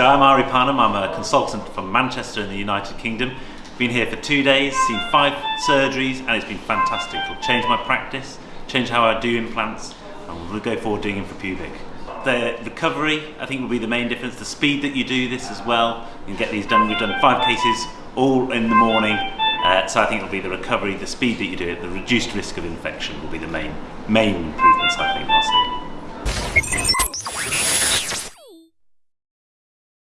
so I'm Ari Panam. I'm a consultant from Manchester in the United Kingdom. Been here for two days, seen five surgeries and it's been fantastic. It'll change my practice, change how I do implants and we'll go forward doing pubic. The recovery I think will be the main difference, the speed that you do this as well. You can get these done, we've done five cases all in the morning uh, so I think it'll be the recovery, the speed that you do it, the reduced risk of infection will be the main, main improvements I think